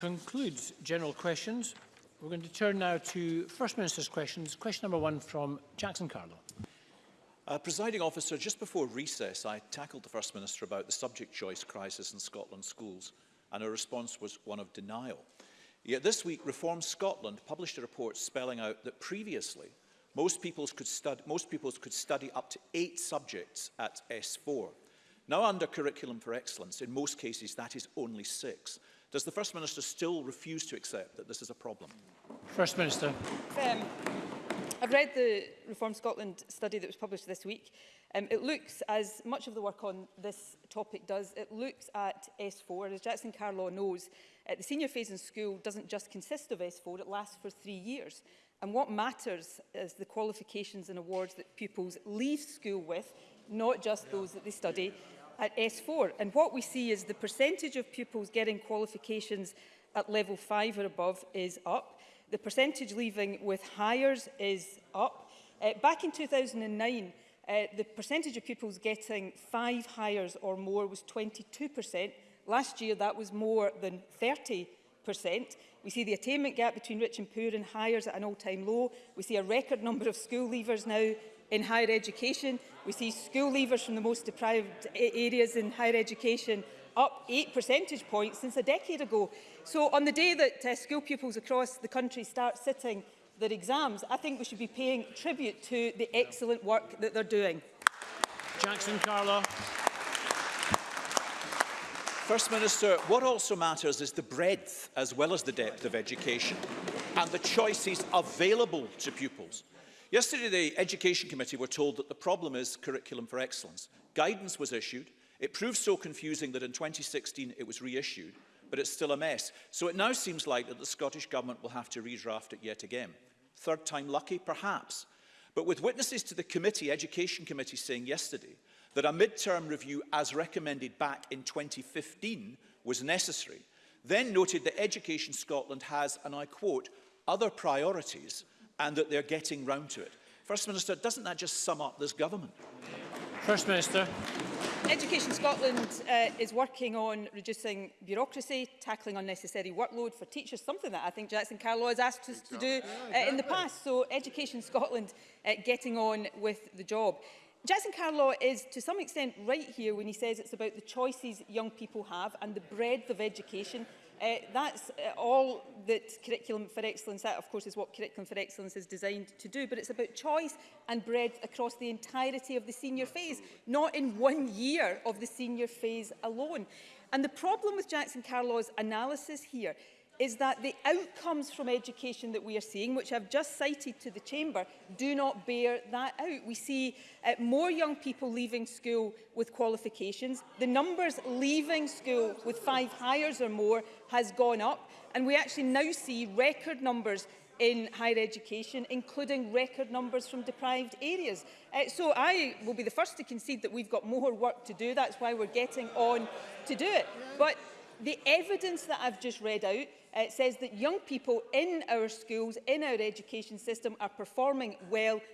concludes general questions. We're going to turn now to First Minister's questions. Question number one from Jackson Carlo. Uh, presiding officer, just before recess, I tackled the First Minister about the subject choice crisis in Scotland schools, and her response was one of denial. Yet this week, Reform Scotland published a report spelling out that previously, most peoples could, stud most pupils could study up to eight subjects at S4. Now under Curriculum for Excellence, in most cases, that is only six. Does the First Minister still refuse to accept that this is a problem? First Minister. Um, I've read the Reform Scotland study that was published this week. Um, it looks, as much of the work on this topic does, it looks at S4. As Jackson Carlaw knows, uh, the senior phase in school doesn't just consist of S4, it lasts for three years. And what matters is the qualifications and awards that pupils leave school with, not just those that they study at S4. And what we see is the percentage of pupils getting qualifications at level 5 or above is up. The percentage leaving with hires is up. Uh, back in 2009, uh, the percentage of pupils getting five hires or more was 22%. Last year, that was more than 30%. We see the attainment gap between rich and poor and hires at an all-time low. We see a record number of school leavers now in higher education. We see school leavers from the most deprived areas in higher education up 8 percentage points since a decade ago. So on the day that uh, school pupils across the country start sitting their exams, I think we should be paying tribute to the excellent work that they're doing. Jackson Carla. First Minister, what also matters is the breadth as well as the depth of education and the choices available to pupils. Yesterday, the Education Committee were told that the problem is curriculum for excellence. Guidance was issued. It proved so confusing that in 2016 it was reissued, but it's still a mess. So it now seems like that the Scottish Government will have to redraft it yet again. Third time lucky, perhaps. But with witnesses to the committee, Education Committee, saying yesterday that a mid-term review as recommended back in 2015 was necessary, then noted that Education Scotland has, and I quote, other priorities and that they're getting round to it. First Minister, doesn't that just sum up this government? First Minister. Education Scotland uh, is working on reducing bureaucracy, tackling unnecessary workload for teachers, something that I think Jackson Carlow has asked us to do uh, in the past. So Education Scotland uh, getting on with the job. Jackson Carlaw is to some extent right here when he says it's about the choices young people have and the breadth of education Uh, that's uh, all that Curriculum for Excellence, that of course is what Curriculum for Excellence is designed to do, but it's about choice and breadth across the entirety of the senior phase, not in one year of the senior phase alone. And the problem with Jackson Carlaw's analysis here is that the outcomes from education that we are seeing, which I've just cited to the Chamber, do not bear that out. We see uh, more young people leaving school with qualifications. The numbers leaving school with five hires or more has gone up. And we actually now see record numbers in higher education, including record numbers from deprived areas. Uh, so I will be the first to concede that we've got more work to do. That's why we're getting on to do it. But The evidence that I've just read out uh, says that young people in our schools, in our education system are performing well exactly.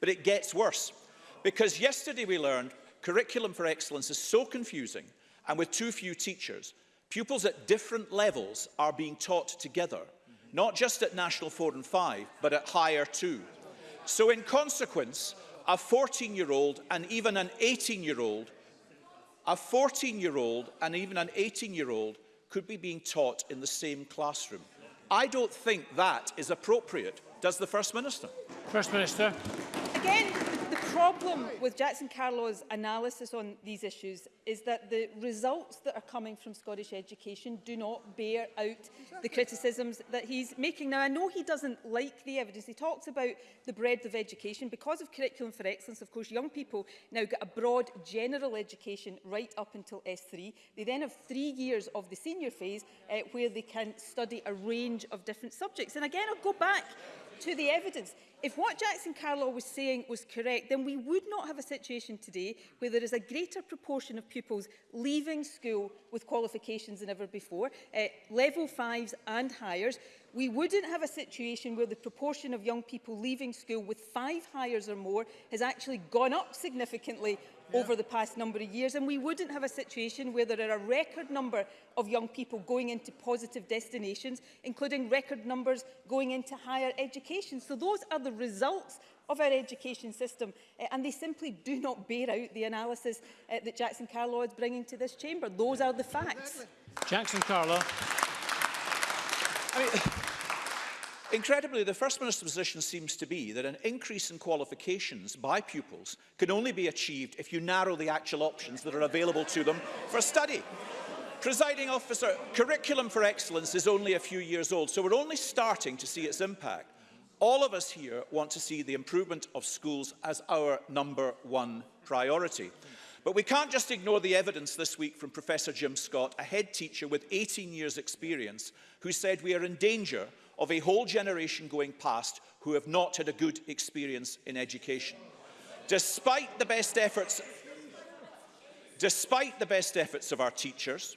But it gets worse, because yesterday we learned curriculum for excellence is so confusing and with too few teachers Pupils at different levels are being taught together not just at National 4 and 5, but at higher too. So in consequence, a 14-year-old and even an 18-year-old, a 14-year-old and even an 18-year-old could be being taught in the same classroom. I don't think that is appropriate. Does the First Minister? First Minister. Again, problem with Jackson Carlow's analysis on these issues is that the results that are coming from Scottish education do not bear out the criticisms that he's making. Now, I know he doesn't like the evidence. He talks about the breadth of education. Because of Curriculum for Excellence, of course, young people now get a broad general education right up until S3. They then have three years of the senior phase uh, where they can study a range of different subjects. And again, I'll go back to the evidence. If what Jackson Carlow was saying was correct, then we would not have a situation today where there is a greater proportion of pupils leaving school with qualifications than ever before, uh, level fives and hires. We wouldn't have a situation where the proportion of young people leaving school with five hires or more has actually gone up significantly over the past number of years. And we wouldn't have a situation where there are a record number of young people going into positive destinations, including record numbers going into higher education. So those are the results of our education system uh, and they simply do not bear out the analysis uh, that Jackson Carlow is bringing to this chamber. Those are the facts. Jackson Carlow I mean, Incredibly, the First Minister's position seems to be that an increase in qualifications by pupils can only be achieved if you narrow the actual options that are available to them for study. Presiding officer, curriculum for excellence is only a few years old, so we're only starting to see its impact. All of us here want to see the improvement of schools as our number one priority. But we can't just ignore the evidence this week from Professor Jim Scott, a head teacher with 18 years experience, who said we are in danger of a whole generation going past who have not had a good experience in education. Despite the best efforts, despite the best efforts of our teachers,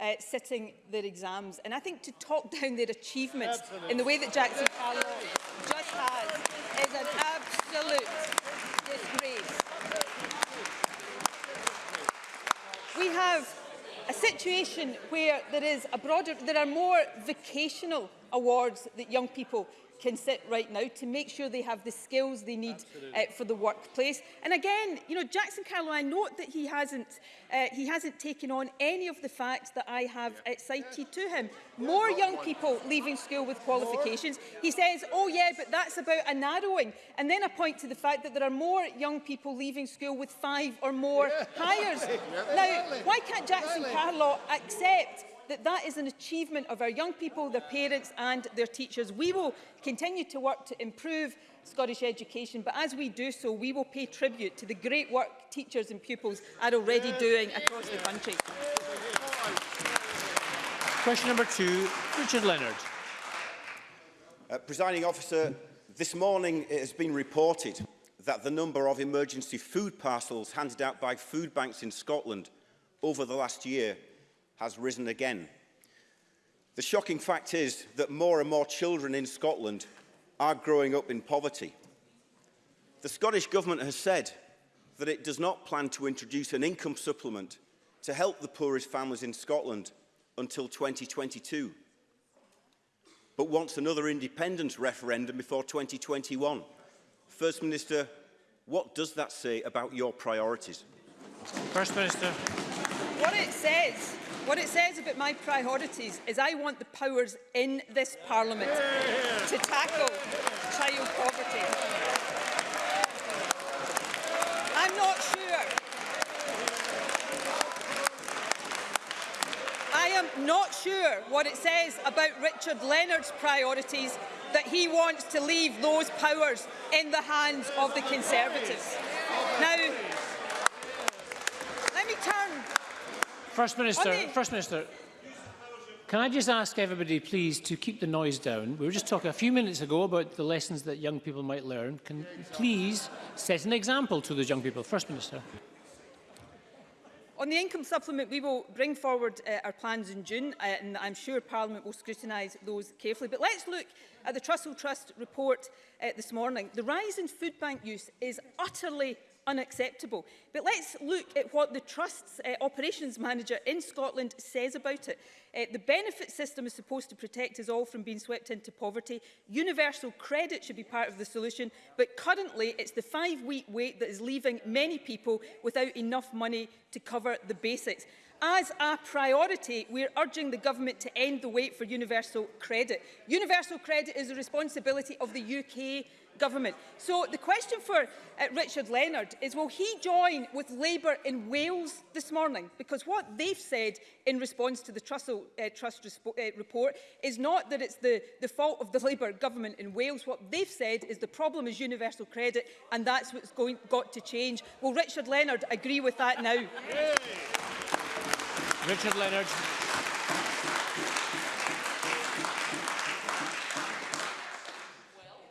uh, sitting their exams. And I think to talk down their achievements in the way that Jackson Carlow just has is an absolute disgrace. We have a situation where there is a broader, there are more vocational awards that young people can sit right now to make sure they have the skills they need uh, for the workplace. And again, you know, Jackson Carlo, I note that he hasn't uh, he hasn't taken on any of the facts that I have yeah. cited yeah. to him. Yeah, More young people leaving school with qualifications. Yeah. He says, oh yeah, but that's about a narrowing. And then I point to the fact that there are more young people leaving school with five or more yeah. hires. Yeah. Now, why can't Jackson Carlo accept that that is an achievement of our young people, their parents and their teachers. We will continue to work to improve Scottish education, but as we do so, we will pay tribute to the great work teachers and pupils are already doing across the country. Question number two, Richard Leonard. Uh, presiding officer, this morning it has been reported that the number of emergency food parcels handed out by food banks in Scotland over the last year has risen again. The shocking fact is that more and more children in Scotland are growing up in poverty. The Scottish Government has said that it does not plan to introduce an income supplement to help the poorest families in Scotland until 2022, but wants another independence referendum before 2021. First Minister, what does that say about your priorities? First Minister. What it says What it says about my priorities is I want the powers in this Parliament to tackle child poverty. I'm not sure. I am not sure what it says about Richard Leonard's priorities that he wants to leave those powers in the hands of the Conservatives. Now, First Minister, the... First Minister, can I just ask everybody, please, to keep the noise down? We were just talking a few minutes ago about the lessons that young people might learn. Can please set an example to those young people? First Minister. On the income supplement, we will bring forward uh, our plans in June, uh, and I'm sure Parliament will scrutinise those carefully. But let's look at the Trussell Trust report uh, this morning. The rise in food bank use is utterly unacceptable. But let's look at what the Trust's uh, operations manager in Scotland says about it. Uh, the benefit system is supposed to protect us all from being swept into poverty. Universal credit should be part of the solution, but currently it's the five-week wait that is leaving many people without enough money to cover the basics. As a priority, we're urging the government to end the wait for universal credit. Universal credit is the responsibility of the UK government. So the question for uh, Richard Leonard is, will he join with Labour in Wales this morning? Because what they've said in response to the Trussell uh, Trust uh, report is not that it's the, the fault of the Labour government in Wales. What they've said is the problem is universal credit and that's what's going, got to change. Will Richard Leonard agree with that now? Yay. Richard Leonard.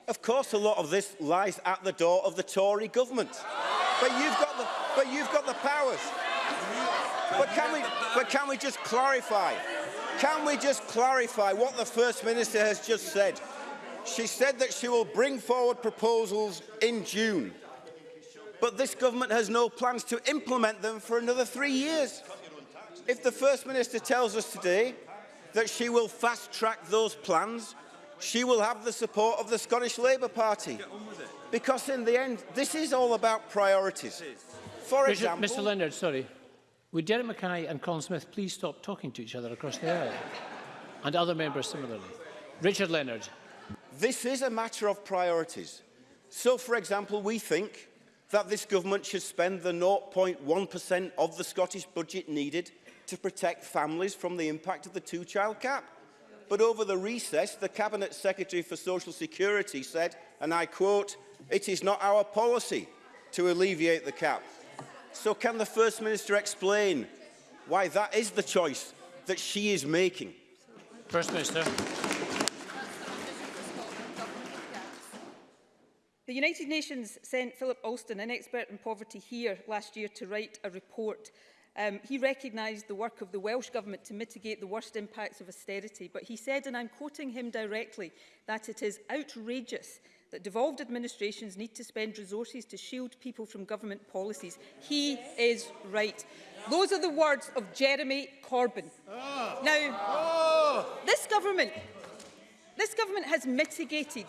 Of course, a lot of this lies at the door of the Tory government. But you've got the, but you've got the powers. But can we, but can we just clarify? Can we just clarify what the First Minister has just said? She said that she will bring forward proposals in June. But this government has no plans to implement them for another three years. If the First Minister tells us today that she will fast-track those plans, she will have the support of the Scottish Labour Party. Because in the end, this is all about priorities. For Richard, example... Mr Leonard, sorry. Would Derek Mackay and Colin Smith please stop talking to each other across the aisle? And other members similarly. Richard Leonard. This is a matter of priorities. So, for example, we think that this government should spend the 0.1% of the Scottish budget needed to protect families from the impact of the two-child cap but over the recess, the Cabinet Secretary for Social Security said, and I quote, it is not our policy to alleviate the cap. So can the First Minister explain why that is the choice that she is making? First Minister. The United Nations sent Philip Alston, an expert in poverty here last year, to write a report Um, he recognised the work of the Welsh Government to mitigate the worst impacts of austerity, but he said, and I'm quoting him directly, that it is outrageous that devolved administrations need to spend resources to shield people from government policies. He is right. Those are the words of Jeremy Corbyn. Oh. Now, oh. this government, this government has mitigated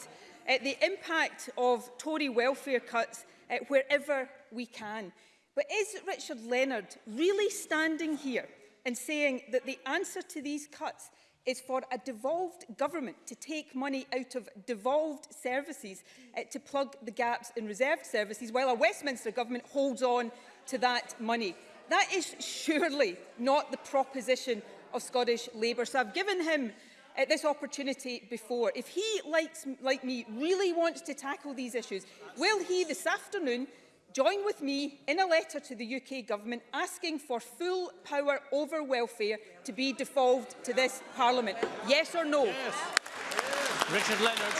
uh, the impact of Tory welfare cuts uh, wherever we can. But is Richard Leonard really standing here and saying that the answer to these cuts is for a devolved government to take money out of devolved services uh, to plug the gaps in reserved services while a Westminster government holds on to that money. That is surely not the proposition of Scottish Labour. So I've given him uh, this opportunity before. If he, likes, like me, really wants to tackle these issues, will he this afternoon join with me in a letter to the UK Government asking for full power over welfare to be devolved to this Parliament? Yes or no? Yes. Richard Leonard.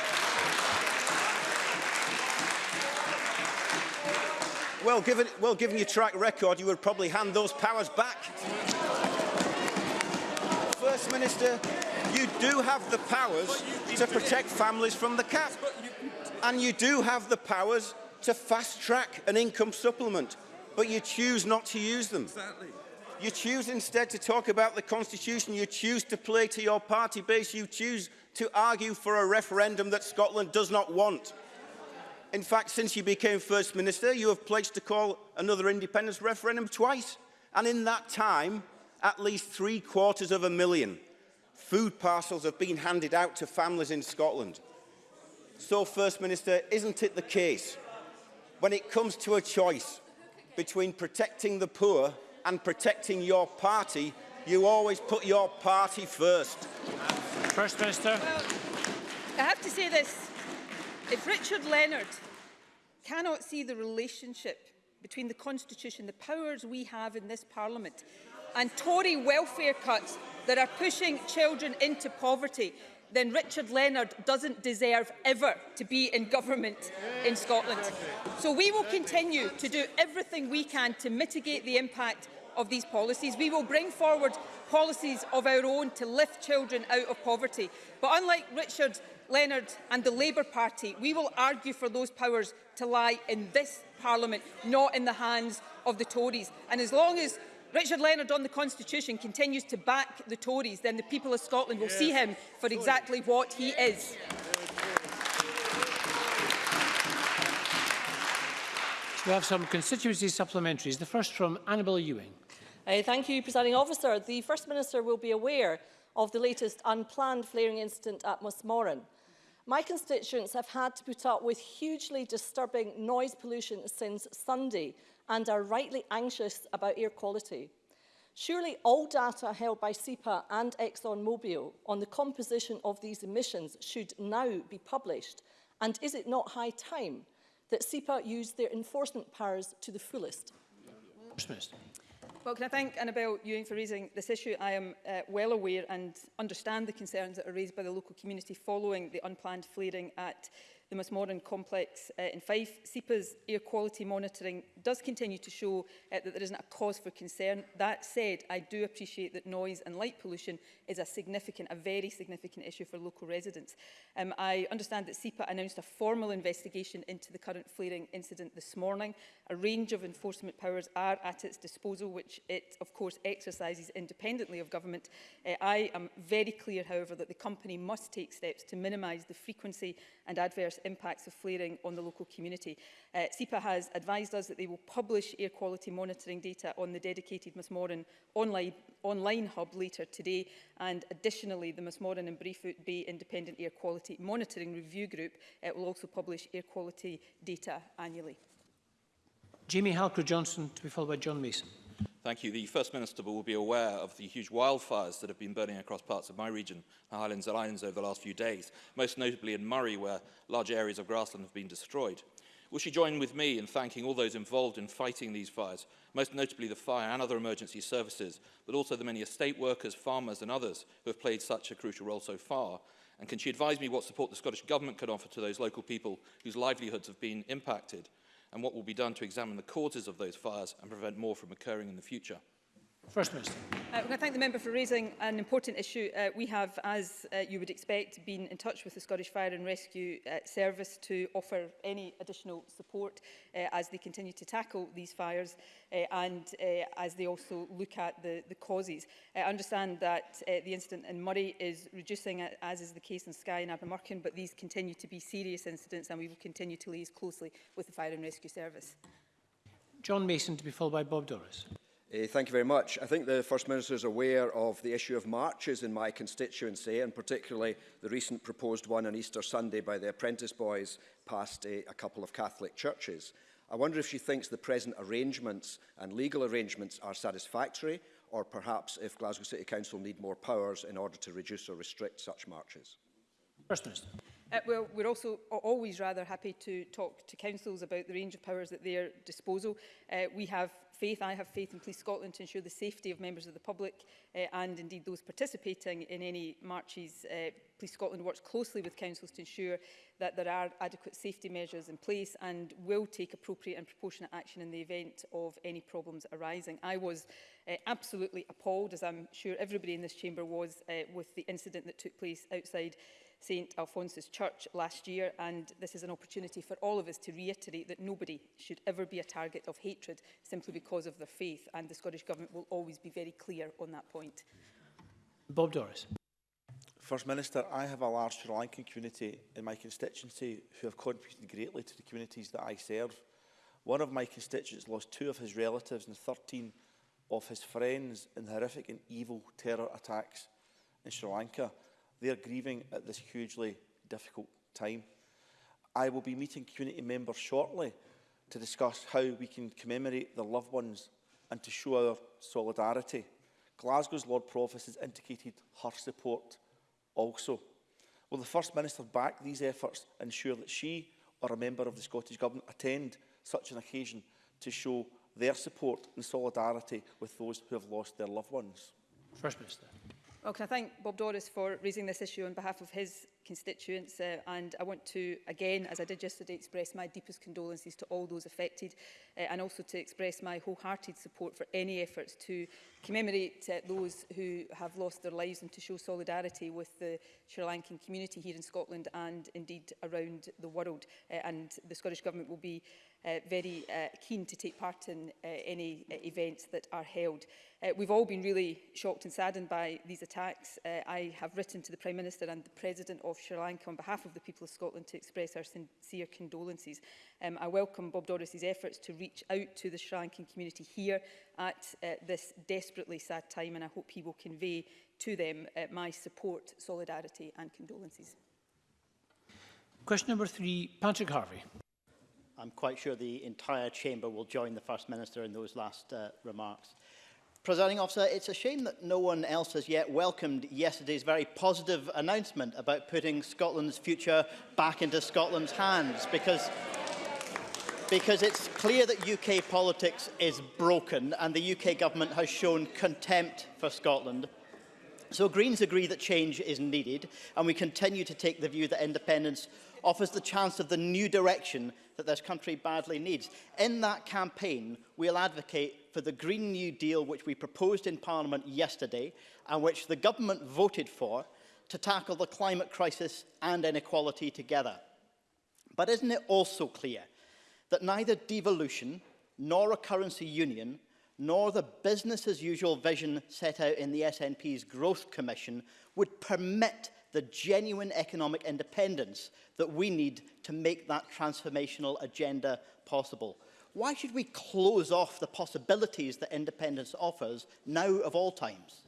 Well given, well, given your track record, you would probably hand those powers back. First Minister, you do have the powers to protect families from the cap. And you do have the powers to fast track an income supplement, but you choose not to use them. Exactly. You choose instead to talk about the constitution, you choose to play to your party base, you choose to argue for a referendum that Scotland does not want. In fact, since you became First Minister, you have pledged to call another independence referendum twice. And in that time, at least three quarters of a million food parcels have been handed out to families in Scotland. So, First Minister, isn't it the case when it comes to a choice between protecting the poor and protecting your party, you always put your party first. First Minister. Well, I have to say this. If Richard Leonard cannot see the relationship between the Constitution, the powers we have in this Parliament, and Tory welfare cuts that are pushing children into poverty, then Richard Leonard doesn't deserve ever to be in government in Scotland. So we will continue to do everything we can to mitigate the impact of these policies. We will bring forward policies of our own to lift children out of poverty. But unlike Richard Leonard and the Labour Party, we will argue for those powers to lie in this Parliament, not in the hands of the Tories. And as long as Richard Leonard on the Constitution continues to back the Tories, then the people of Scotland will yes. see him for exactly what he is. We have some constituency supplementaries. The first from Annabel Ewing. Uh, thank you, Presiding Officer. The First Minister will be aware of the latest unplanned flaring incident at Musmorran. My constituents have had to put up with hugely disturbing noise pollution since Sunday, and are rightly anxious about air quality. Surely all data held by SEPA and ExxonMobil on the composition of these emissions should now be published. And is it not high time that SEPA use their enforcement powers to the fullest? Well, can I thank Annabel Ewing for raising this issue? I am uh, well aware and understand the concerns that are raised by the local community following the unplanned flaring at the most modern complex uh, in Fife. SEPA's air quality monitoring does continue to show uh, that there isn't a cause for concern. That said, I do appreciate that noise and light pollution is a significant, a very significant issue for local residents. Um, I understand that SEPA announced a formal investigation into the current flaring incident this morning. A range of enforcement powers are at its disposal, which it, of course, exercises independently of government. Uh, I am very clear, however, that the company must take steps to minimise the frequency and adverse adverse impacts of flaring on the local community. Uh, SEPA has advised us that they will publish air quality monitoring data on the dedicated Moran online, online hub later today and additionally the Moran and Brayfoot Bay Independent Air Quality Monitoring Review Group uh, will also publish air quality data annually. Jamie Halker-Johnson to be followed by John Mason. Thank you. The First Minister will be aware of the huge wildfires that have been burning across parts of my region, the Highlands and Islands, over the last few days, most notably in Murray, where large areas of grassland have been destroyed. Will she join with me in thanking all those involved in fighting these fires, most notably the fire and other emergency services, but also the many estate workers, farmers and others who have played such a crucial role so far? And can she advise me what support the Scottish Government can offer to those local people whose livelihoods have been impacted? and what will be done to examine the causes of those fires and prevent more from occurring in the future. First Minister. Uh, well, I thank the member for raising an important issue. Uh, we have, as uh, you would expect, been in touch with the Scottish Fire and Rescue uh, Service to offer any additional support uh, as they continue to tackle these fires uh, and uh, as they also look at the, the causes. Uh, I understand that uh, the incident in Murray is reducing, uh, as is the case in Skye and Abermurchan, but these continue to be serious incidents and we will continue to liaise closely with the Fire and Rescue Service. John Mason to be followed by Bob Doris. Uh, thank you very much. I think the First Minister is aware of the issue of marches in my constituency and particularly the recent proposed one on Easter Sunday by the Apprentice Boys past uh, a couple of Catholic churches. I wonder if she thinks the present arrangements and legal arrangements are satisfactory or perhaps if Glasgow City Council need more powers in order to reduce or restrict such marches. First Minister. Uh, well, we're also always rather happy to talk to councils about the range of powers at their disposal. Uh, we have faith. I have faith in Police Scotland to ensure the safety of members of the public uh, and indeed those participating in any marches. Uh, Police Scotland works closely with councils to ensure that there are adequate safety measures in place and will take appropriate and proportionate action in the event of any problems arising. I was uh, absolutely appalled, as I'm sure everybody in this chamber was, uh, with the incident that took place outside St Alphonsus Church last year and this is an opportunity for all of us to reiterate that nobody should ever be a target of hatred simply because of their faith and the Scottish Government will always be very clear on that point. Bob Doris. First Minister, I have a large Sri Lankan community in my constituency who have contributed greatly to the communities that I serve. One of my constituents lost two of his relatives and 13 of his friends in horrific and evil terror attacks in Sri Lanka. They're grieving at this hugely difficult time. I will be meeting community members shortly to discuss how we can commemorate their loved ones and to show our solidarity. Glasgow's Lord Provost has indicated her support also. Will the First Minister back these efforts and ensure that she or a member of the Scottish Government attend such an occasion to show their support and solidarity with those who have lost their loved ones? First Minister. Well, oh, can I thank Bob Doris for raising this issue on behalf of his constituents uh, and I want to again as I did yesterday express my deepest condolences to all those affected uh, and also to express my wholehearted support for any efforts to commemorate uh, those who have lost their lives and to show solidarity with the Sri Lankan community here in Scotland and indeed around the world uh, and the Scottish Government will be uh, very uh, keen to take part in uh, any uh, events that are held. Uh, we've all been really shocked and saddened by these attacks. Uh, I have written to the Prime Minister and the President of of Sri Lanka on behalf of the people of Scotland to express our sincere condolences. Um, I welcome Bob Doris's efforts to reach out to the Sri Lankan community here at uh, this desperately sad time and I hope he will convey to them uh, my support, solidarity and condolences. Question number three, Patrick Harvey. I'm quite sure the entire chamber will join the First Minister in those last uh, remarks. Presiding officer, it's a shame that no one else has yet welcomed yesterday's very positive announcement about putting Scotland's future back into Scotland's hands because because it's clear that UK politics is broken and the UK government has shown contempt for Scotland. So Greens agree that change is needed and we continue to take the view that independence offers the chance of the new direction that this country badly needs. In that campaign, we'll advocate for the Green New Deal which we proposed in Parliament yesterday and which the government voted for to tackle the climate crisis and inequality together. But isn't it also clear that neither devolution nor a currency union nor the business as usual vision set out in the SNP's Growth Commission would permit the genuine economic independence that we need to make that transformational agenda possible. Why should we close off the possibilities that independence offers now of all times?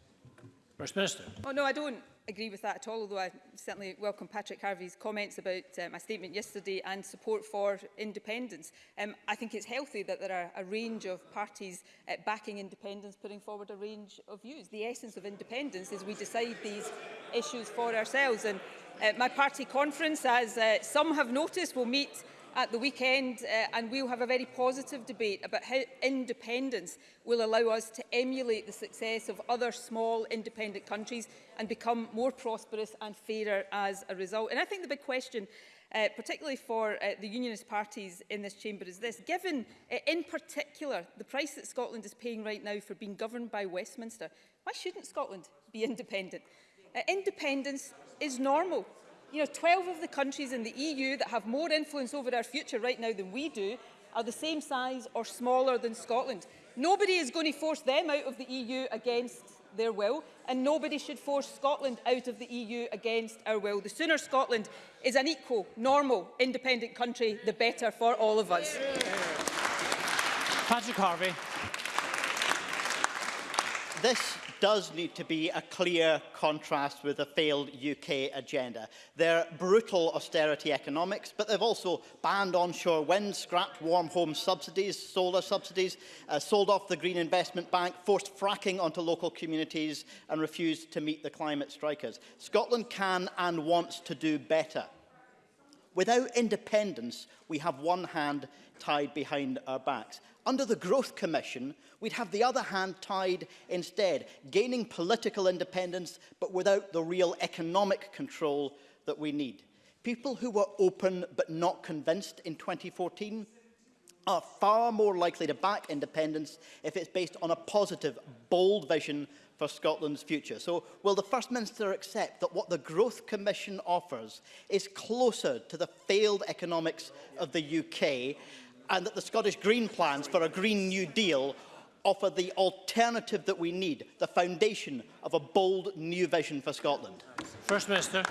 First Minister. Oh no, I don't agree with that at all, although I certainly welcome Patrick Harvey's comments about uh, my statement yesterday and support for independence. Um, I think it's healthy that there are a range of parties uh, backing independence, putting forward a range of views. The essence of independence is we decide these issues for ourselves. And uh, my party conference, as uh, some have noticed, will meet at the weekend uh, and we'll have a very positive debate about how independence will allow us to emulate the success of other small independent countries and become more prosperous and fairer as a result. And I think the big question uh, particularly for uh, the unionist parties in this chamber is this. Given, uh, in particular, the price that Scotland is paying right now for being governed by Westminster, why shouldn't Scotland be independent? Uh, independence is normal You know, 12 of the countries in the EU that have more influence over our future right now than we do are the same size or smaller than Scotland. Nobody is going to force them out of the EU against their will, and nobody should force Scotland out of the EU against our will. The sooner Scotland is an equal, normal, independent country, the better for all of us. Patrick Harvey. This does need to be a clear contrast with the failed UK agenda. Their brutal austerity economics, but they've also banned onshore wind, scrapped warm home subsidies, solar subsidies, uh, sold off the Green Investment Bank, forced fracking onto local communities and refused to meet the climate strikers. Scotland can and wants to do better. Without independence, we have one hand tied behind our backs. Under the Growth Commission, we'd have the other hand tied instead, gaining political independence, but without the real economic control that we need. People who were open but not convinced in 2014 are far more likely to back independence if it's based on a positive, bold vision for Scotland's future. So will the First Minister accept that what the Growth Commission offers is closer to the failed economics of the UK and that the Scottish Green plans for a Green New Deal offer the alternative that we need, the foundation of a bold new vision for Scotland? First Minister.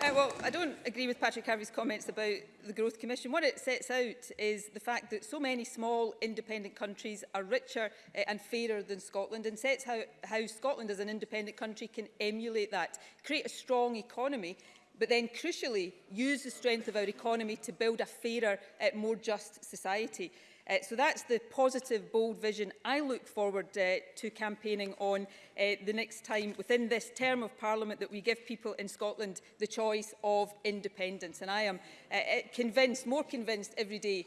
Uh, well, I don't agree with Patrick Harvey's comments about the Growth Commission. What it sets out is the fact that so many small independent countries are richer uh, and fairer than Scotland and sets how, how Scotland as an independent country can emulate that, create a strong economy but then crucially use the strength of our economy to build a fairer, uh, more just society. Uh, so that's the positive, bold vision I look forward uh, to campaigning on uh, the next time within this term of Parliament that we give people in Scotland the choice of independence. And I am uh, uh, convinced, more convinced every day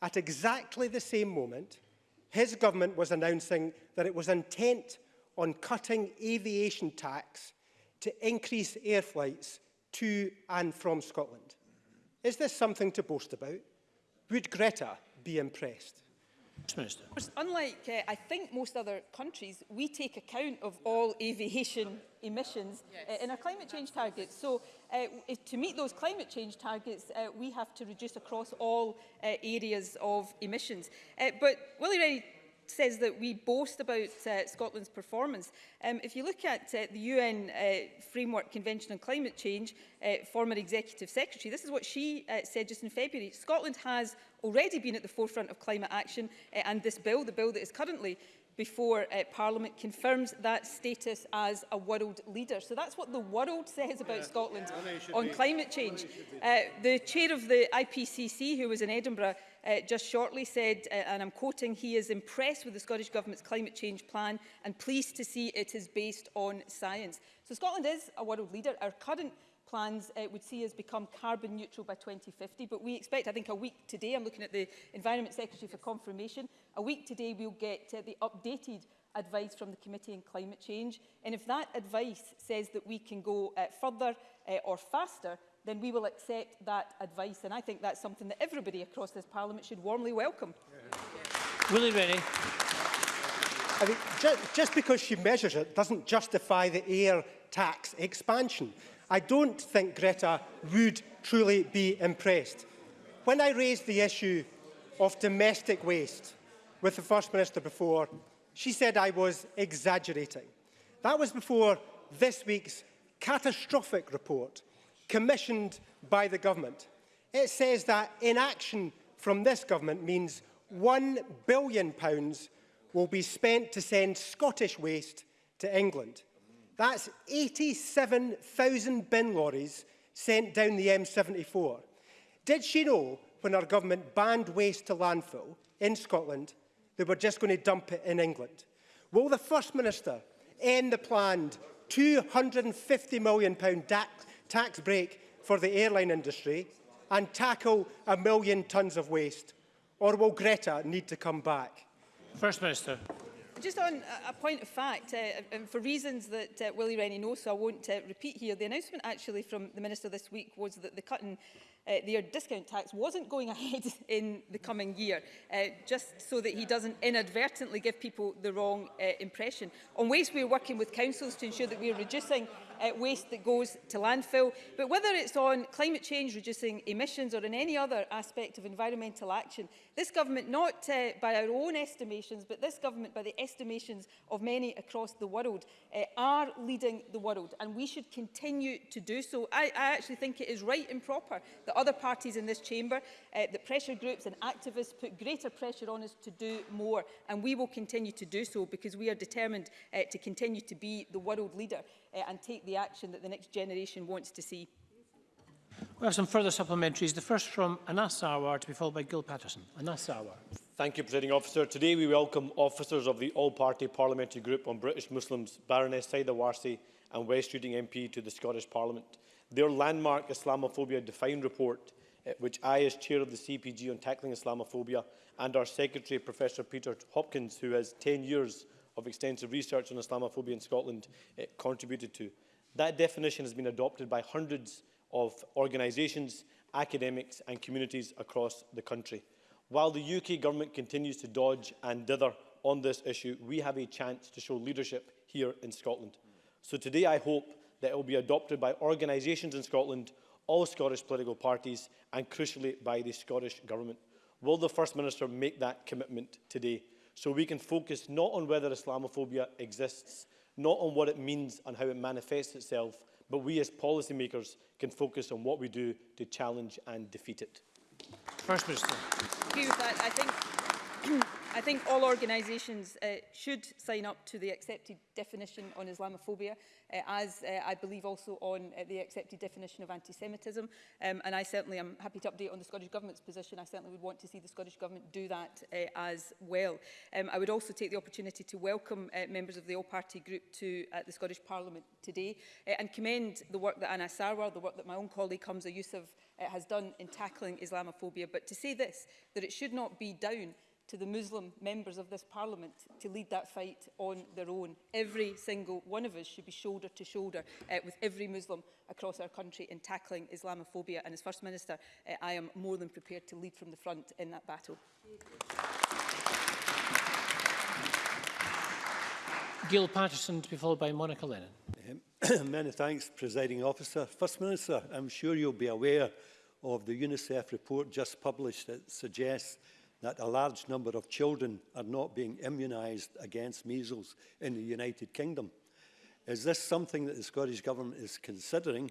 at exactly the same moment, his government was announcing that it was intent on cutting aviation tax to increase air flights to and from Scotland. Is this something to boast about? Would Greta be impressed? Minister. Unlike, uh, I think, most other countries, we take account of all aviation emissions uh, yes. uh, in our climate change targets. So uh, if, to meet those climate change targets, uh, we have to reduce across all uh, areas of emissions. Uh, but Willie Rennie says that we boast about uh, Scotland's performance. Um, if you look at uh, the UN uh, Framework Convention on Climate Change, uh, former Executive Secretary, this is what she uh, said just in February. Scotland has already been at the forefront of climate action uh, and this bill, the bill that is currently before uh, Parliament confirms that status as a world leader. So that's what the world says about yeah. Scotland yeah. on climate change. Uh, the chair of the IPCC, who was in Edinburgh, uh, just shortly said, uh, and I'm quoting, he is impressed with the Scottish Government's climate change plan and pleased to see it is based on science. So Scotland is a world leader. Our current plans uh, would see us become carbon neutral by 2050, but we expect, I think a week today, I'm looking at the Environment Secretary for confirmation, a week today we'll get uh, the updated advice from the Committee on Climate Change. And if that advice says that we can go uh, further uh, or faster, then we will accept that advice. And I think that's something that everybody across this Parliament should warmly welcome. Yeah. Willie Rennie. I mean, ju just because she measures it doesn't justify the air tax expansion. I don't think Greta would truly be impressed. When I raised the issue of domestic waste with the First Minister before, she said I was exaggerating. That was before this week's catastrophic report commissioned by the government. It says that inaction from this government means £1 billion will be spent to send Scottish waste to England. That's 87,000 bin lorries sent down the M74. Did she know when our government banned waste to landfill in Scotland, they were just going to dump it in England? Will the First Minister end the planned £250 million DAC tax break for the airline industry and tackle a million tonnes of waste? Or will Greta need to come back? First Minister. Just on a point of fact, uh, uh, and for reasons that uh, Willie Rennie knows, so I won't uh, repeat here, the announcement actually from the Minister this week was that the cut in uh, their discount tax wasn't going ahead in the coming year, uh, just so that he doesn't inadvertently give people the wrong uh, impression. On waste, we're working with councils to ensure that we're reducing uh, waste that goes to landfill. But whether it's on climate change, reducing emissions or in any other aspect of environmental action, this government, not uh, by our own estimations, but this government by the estimations of many across the world, uh, are leading the world. And we should continue to do so. I, I actually think it is right and proper that other parties in this chamber, uh, the pressure groups and activists put greater pressure on us to do more. And we will continue to do so because we are determined uh, to continue to be the world leader. uh, and take the action that the next generation wants to see. We have some further supplementaries. The first from Anas Sarwar to be followed by Gil Patterson. Anas Sarwar. Thank you, Presiding Officer. Today we welcome officers of the All-Party Parliamentary Group on British Muslims, Baroness Saida Warsi and West Reading MP to the Scottish Parliament. Their landmark Islamophobia Defined report, uh, which I, as Chair of the CPG on Tackling Islamophobia, and our Secretary, Professor Peter Hopkins, who has 10 years of extensive research on Islamophobia in Scotland uh, contributed to. That definition has been adopted by hundreds of organisations, academics and communities across the country. While the UK government continues to dodge and dither on this issue, we have a chance to show leadership here in Scotland. So today I hope that it will be adopted by organisations in Scotland, all Scottish political parties and crucially by the Scottish Government. Will the First Minister make that commitment today? so we can focus not on whether Islamophobia exists, not on what it means and how it manifests itself, but we as policymakers can focus on what we do to challenge and defeat it. First Minister. Hugh, that. I think I think all organisations uh, should sign up to the accepted definition on Islamophobia, uh, as uh, I believe also on uh, the accepted definition of anti-Semitism. Um, and I certainly am happy to update on the Scottish Government's position. I certainly would want to see the Scottish Government do that uh, as well. Um, I would also take the opportunity to welcome uh, members of the all-party group to uh, the Scottish Parliament today uh, and commend the work that Anna Sarwar, the work that my own colleague Hamza Yusuf uh, has done in tackling Islamophobia. But to say this, that it should not be down to the Muslim members of this parliament to lead that fight on their own. Every single one of us should be shoulder to shoulder uh, with every Muslim across our country in tackling Islamophobia. And as First Minister, uh, I am more than prepared to lead from the front in that battle. Gil Patterson to be followed by Monica Lennon. Many thanks, Presiding Officer. First Minister, I'm sure you'll be aware of the UNICEF report just published that suggests that a large number of children are not being immunised against measles in the United Kingdom. Is this something that the Scottish Government is considering?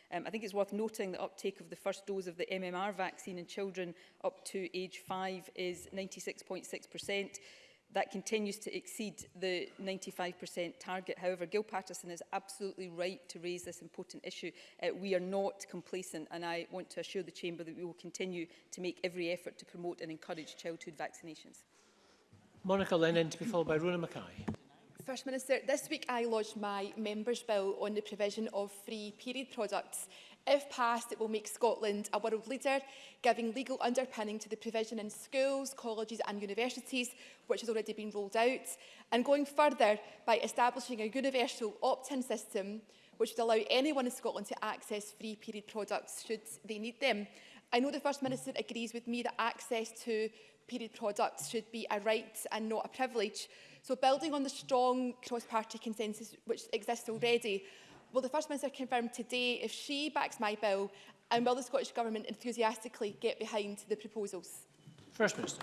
Um, I think it's worth noting the uptake of the first dose of the MMR vaccine in children up to age 5 is 96.6% that continues to exceed the 95% target. However, Gil Patterson is absolutely right to raise this important issue. Uh, we are not complacent and I want to assure the Chamber that we will continue to make every effort to promote and encourage childhood vaccinations. Monica Lennon to be followed by Rona Mackay. First Minister, this week I lodged my Members Bill on the provision of free period products If passed, it will make Scotland a world leader, giving legal underpinning to the provision in schools, colleges and universities, which has already been rolled out, and going further by establishing a universal opt-in system which would allow anyone in Scotland to access free period products should they need them. I know the First Minister agrees with me that access to period products should be a right and not a privilege. So building on the strong cross-party consensus which exists already, will the First Minister confirm today if she backs my bill and will the Scottish Government enthusiastically get behind the proposals? First Minister.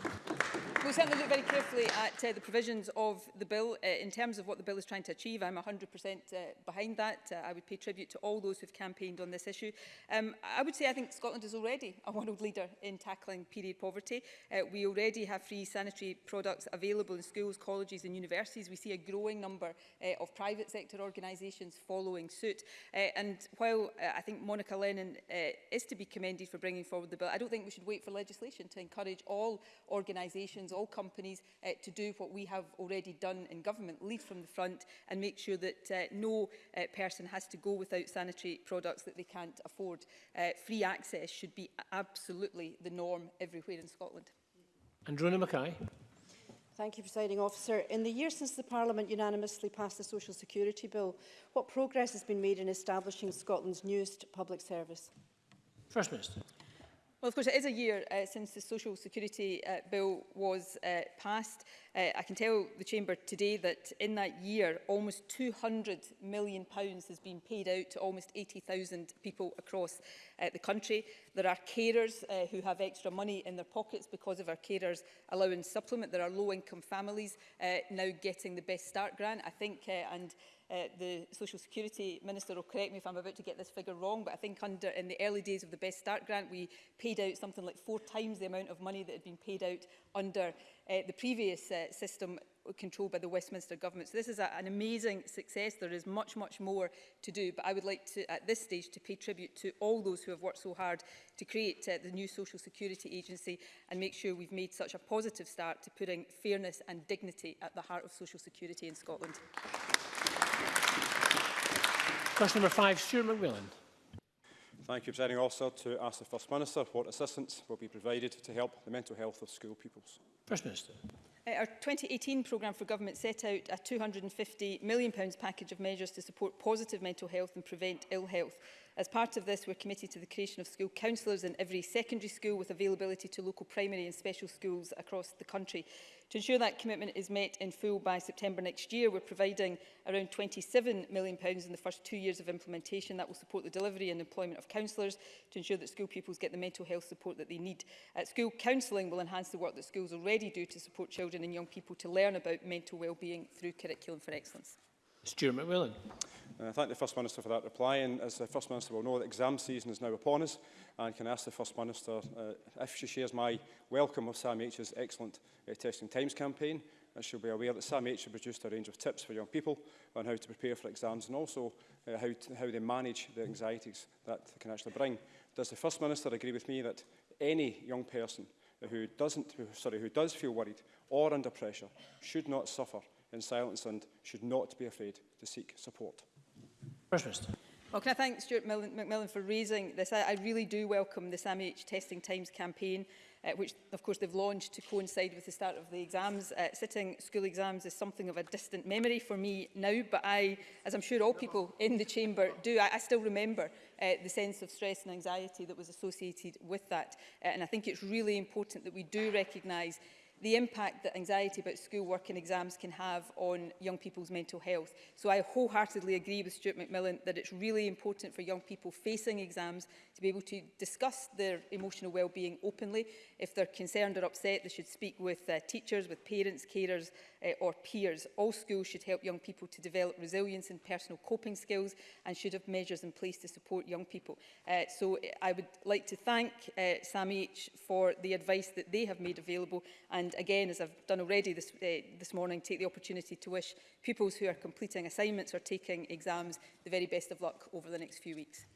We'll certainly look very carefully at uh, the provisions of the bill. Uh, in terms of what the bill is trying to achieve, I'm 100% uh, behind that. Uh, I would pay tribute to all those who've campaigned on this issue. Um, I would say I think Scotland is already a world leader in tackling period poverty. Uh, we already have free sanitary products available in schools, colleges and universities. We see a growing number uh, of private sector organisations following suit. Uh, and while uh, I think Monica Lennon uh, is to be commended for bringing forward the bill, I don't think we should wait for legislation to encourage all organisations, all companies uh, to do what we have already done in government, lead from the front and make sure that uh, no uh, person has to go without sanitary products that they can't afford. Uh, free access should be absolutely the norm everywhere in Scotland. Androna Mackay. Thank you, Presiding Officer. In the years since the Parliament unanimously passed the Social Security Bill, what progress has been made in establishing Scotland's newest public service? First Minister. Well, of course, it is a year uh, since the Social Security uh, Bill was uh, passed. Uh, I can tell the Chamber today that in that year, almost £200 million pounds has been paid out to almost 80,000 people across uh, the country. There are carers uh, who have extra money in their pockets because of our carers allowance supplement. There are low-income families uh, now getting the Best Start grant, I think, uh, and uh, the Social Security Minister will correct me if I'm about to get this figure wrong, but I think under in the early days of the Best Start grant, we paid out something like four times the amount of money that had been paid out under uh, the previous uh, system controlled by the Westminster government. So this is a, an amazing success. There is much, much more to do, but I would like to, at this stage, to pay tribute to all those who have worked so hard to create uh, the new Social Security Agency and make sure we've made such a positive start to putting fairness and dignity at the heart of Social Security in Scotland. Question number five, Stuart McMillan. Thank you, Presiding Officer. To ask the First Minister what assistance will be provided to help the mental health of school pupils. First Minister. Uh, our 2018 programme for government set out a £250 million package of measures to support positive mental health and prevent ill health. As part of this, we're committed to the creation of school counsellors in every secondary school with availability to local primary and special schools across the country. To ensure that commitment is met in full by September next year, we're providing around £27 million in the first two years of implementation that will support the delivery and employment of counsellors to ensure that school pupils get the mental health support that they need. At school counselling will enhance the work that schools already do to support children and young people to learn about mental wellbeing through Curriculum for Excellence. Stuart McWilliam. And I thank the First Minister for that reply. And as the First Minister will know, the exam season is now upon us. And can I ask the First Minister uh, if she shares my welcome of Sam H's excellent uh, Testing Times campaign. And she'll be aware that Sam H has produced a range of tips for young people on how to prepare for exams and also uh, how, to, how they manage the anxieties that they can actually bring. Does the First Minister agree with me that any young person who doesn't who, sorry who does feel worried or under pressure should not suffer in silence and should not be afraid to seek support First Minister. Well, can I thank Stuart McMillan for raising this? I, I really do welcome the SAMH Testing Times campaign, uh, which, of course, they've launched to coincide with the start of the exams. Uh, sitting school exams is something of a distant memory for me now, but I, as I'm sure all people in the chamber do, I, I still remember uh, the sense of stress and anxiety that was associated with that. Uh, and I think it's really important that we do recognise the impact that anxiety about schoolwork and exams can have on young people's mental health. So I wholeheartedly agree with Stuart McMillan that it's really important for young people facing exams to be able to discuss their emotional well-being openly. If they're concerned or upset, they should speak with uh, teachers, with parents, carers uh, or peers. All schools should help young people to develop resilience and personal coping skills and should have measures in place to support young people. Uh, so uh, I would like to thank uh, H for the advice that they have made available and and again, as I've done already this, uh, this morning, take the opportunity to wish pupils who are completing assignments or taking exams the very best of luck over the next few weeks.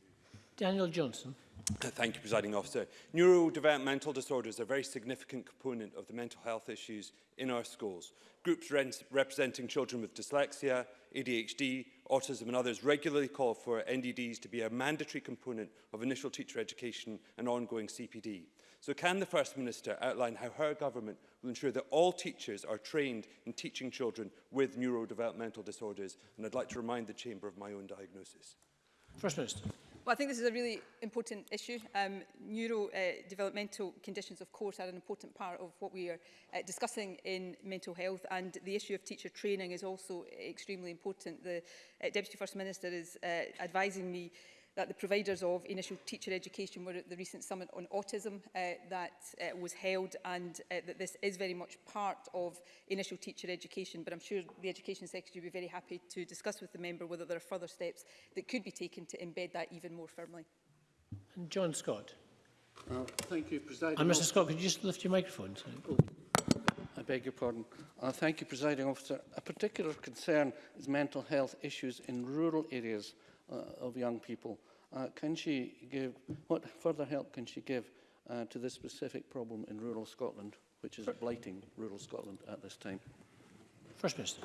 Daniel Johnson. Thank you, Presiding Officer. Neurodevelopmental disorders are a very significant component of the mental health issues in our schools. Groups re representing children with dyslexia, ADHD, autism and others regularly call for NDDs to be a mandatory component of initial teacher education and ongoing CPD. So can the First Minister outline how her government will ensure that all teachers are trained in teaching children with neurodevelopmental disorders? And I'd like to remind the Chamber of my own diagnosis. First Minister. Well, I think this is a really important issue. Um, neurodevelopmental uh, conditions, of course, are an important part of what we are uh, discussing in mental health, and the issue of teacher training is also extremely important. The uh, Deputy First Minister is uh, advising me that the providers of initial teacher education were at the recent summit on autism uh, that uh, was held and uh, that this is very much part of initial teacher education but I'm sure the Education Secretary would be very happy to discuss with the member whether there are further steps that could be taken to embed that even more firmly. And John Scott. Well, uh, thank you, President. And Mr Scott, could you just lift your microphone? Oh. I beg your pardon. Uh, thank you, Presiding Officer. A particular concern is mental health issues in rural areas uh, of young people. Uh, can she give, what further help can she give uh, to this specific problem in rural Scotland, which is blighting rural Scotland at this time? First Minister.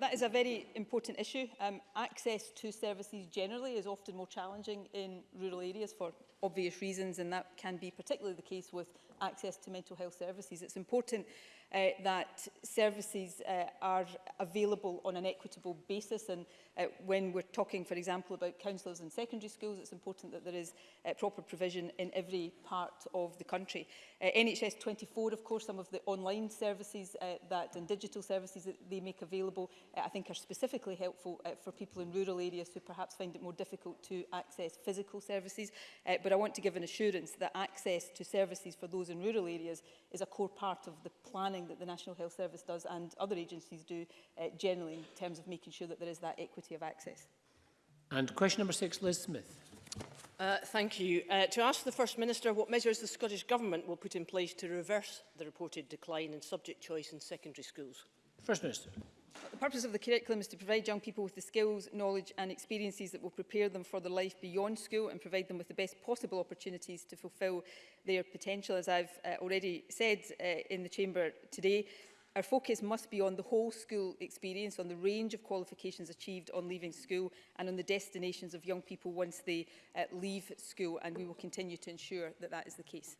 That is a very important issue. Um, access to services generally is often more challenging in rural areas for obvious reasons, and that can be particularly the case with access to mental health services. It's important uh, that services uh, are available on an equitable basis. And uh, when we're talking, for example, about councillors in secondary schools, it's important that there is uh, proper provision in every part of the country. Uh, NHS 24, of course, some of the online services uh, that and digital services that they make available, uh, I think are specifically helpful uh, for people in rural areas who perhaps find it more difficult to access physical services. Uh, but I want to give an assurance that access to services for those in rural areas is a core part of the planning planning that the National Health Service does and other agencies do uh, generally in terms of making sure that there is that equity of access. And question number six, Liz Smith. Uh, thank you. Uh, to ask the First Minister what measures the Scottish Government will put in place to reverse the reported decline in subject choice in secondary schools. First Minister. The purpose of the curriculum is to provide young people with the skills, knowledge and experiences that will prepare them for their life beyond school and provide them with the best possible opportunities to fulfil their potential. As I've uh, already said uh, in the Chamber today, Our focus must be on the whole school experience, on the range of qualifications achieved on leaving school and on the destinations of young people once they uh, leave school and we will continue to ensure that that is the case.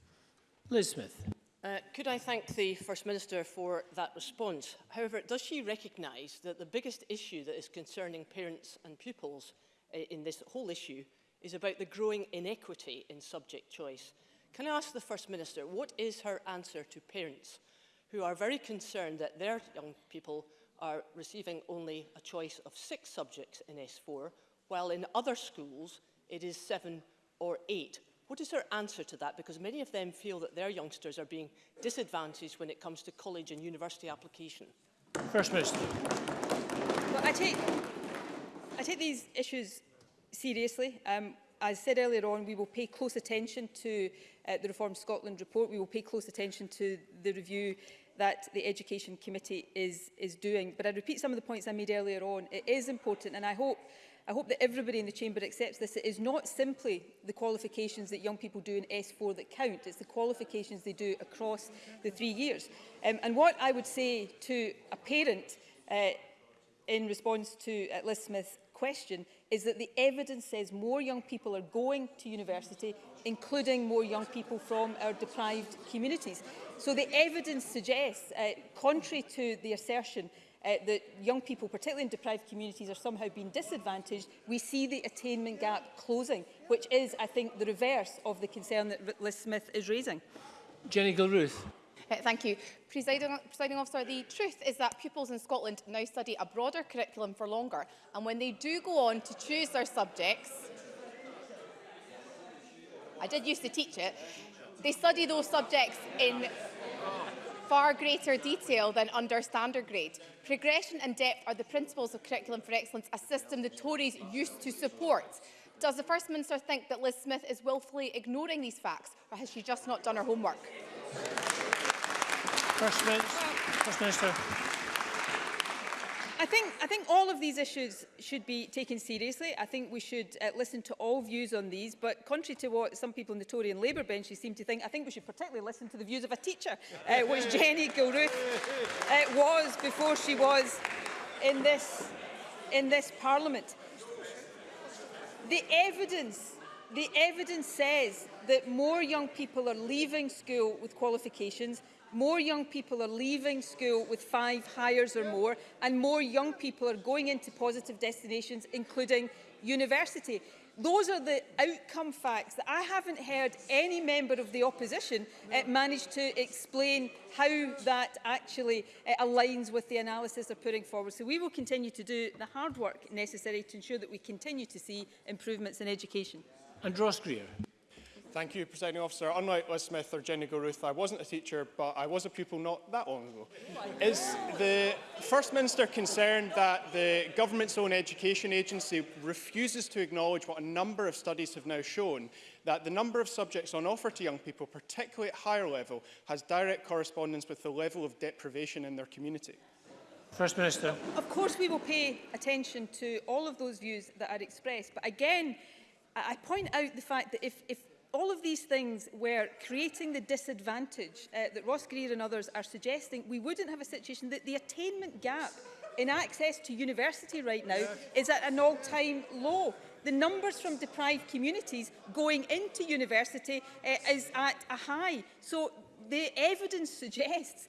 Liz Smith. Uh, could I thank the First Minister for that response? However, does she recognise that the biggest issue that is concerning parents and pupils uh, in this whole issue is about the growing inequity in subject choice? Can I ask the First Minister, what is her answer to parents who are very concerned that their young people are receiving only a choice of six subjects in S4, while in other schools it is seven or eight? What is her answer to that? Because many of them feel that their youngsters are being disadvantaged when it comes to college and university application. First Minister. Well, I take, I take these issues seriously. Um, as said earlier on, we will pay close attention to uh, the Reform Scotland report. We will pay close attention to the review that the Education Committee is, is doing. But I repeat some of the points I made earlier on. It is important, and I hope I hope that everybody in the Chamber accepts this. It is not simply the qualifications that young people do in S4 that count. It's the qualifications they do across the three years. Um, and what I would say to a parent uh, in response to uh, Liz Smith's question is that the evidence says more young people are going to university, including more young people from our deprived communities. So the evidence suggests, uh, contrary to the assertion uh, that young people, particularly in deprived communities, are somehow being disadvantaged, we see the attainment gap closing, which is, I think, the reverse of the concern that Liz Smith is raising. Jenny Gilruth. Uh, thank you. Presiding, presiding officer, the truth is that pupils in Scotland now study a broader curriculum for longer, and when they do go on to choose their subjects, I did used to teach it, they study those subjects in far greater detail than under standard grade. Progression and depth are the principles of Curriculum for Excellence, a system the Tories used to support. Does the First Minister think that Liz Smith is willfully ignoring these facts, or has she just not done her homework? First Minister. First Minister. I think, I think all of these issues should be taken seriously. I think we should uh, listen to all views on these, but contrary to what some people in the Tory and Labour benches seem to think, I think we should particularly listen to the views of a teacher, uh, which Jenny Gilruth uh, was before she was in this, in this Parliament. The evidence, the evidence says that more young people are leaving school with qualifications More young people are leaving school with five hires or more, and more young people are going into positive destinations, including university. Those are the outcome facts that I haven't heard any member of the opposition uh, manage to explain how that actually uh, aligns with the analysis they're putting forward. So we will continue to do the hard work necessary to ensure that we continue to see improvements in education. And Ross Greer. Thank you, Presiding Officer. Unlike Liz Smith or Jenny Goruth, I wasn't a teacher, but I was a pupil not that long ago. Is the First Minister concerned that the government's own education agency refuses to acknowledge what a number of studies have now shown, that the number of subjects on offer to young people, particularly at higher level, has direct correspondence with the level of deprivation in their community? First Minister. Of course we will pay attention to all of those views that are expressed, but again, I point out the fact that if, if all of these things were creating the disadvantage uh, that Ross Greer and others are suggesting. We wouldn't have a situation that the attainment gap in access to university right now is at an all-time low. The numbers from deprived communities going into university uh, is at a high. So the evidence suggests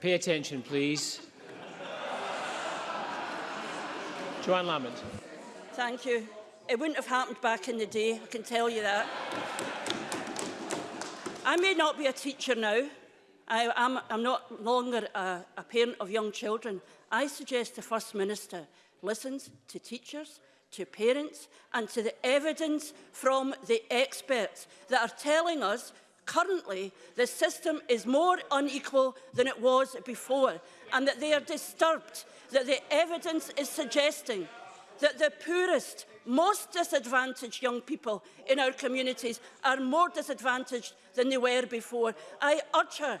Pay attention, please. Joanne Lamont. Thank you. It wouldn't have happened back in the day, I can tell you that. I may not be a teacher now. I, am I'm, I'm not longer a, a parent of young children. I suggest the First Minister listens to teachers, to parents and to the evidence from the experts that are telling us Currently, the system is more unequal than it was before and that they are disturbed that the evidence is suggesting that the poorest, most disadvantaged young people in our communities are more disadvantaged than they were before. I urge her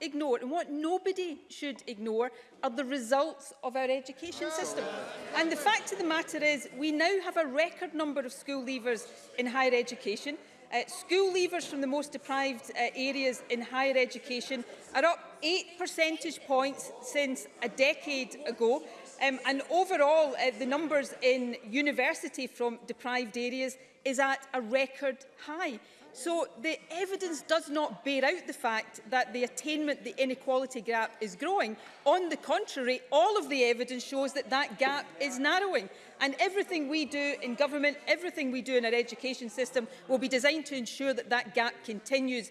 ignore and what nobody should ignore are the results of our education system. And the fact of the matter is we now have a record number of school leavers in higher education. Uh, school leavers from the most deprived uh, areas in higher education are up 8 percentage points since a decade ago. Um, and overall, uh, the numbers in university from deprived areas is at a record high. So the evidence does not bear out the fact that the attainment, the inequality gap is growing. On the contrary, all of the evidence shows that that gap is narrowing. And everything we do in government, everything we do in our education system will be designed to ensure that that gap continues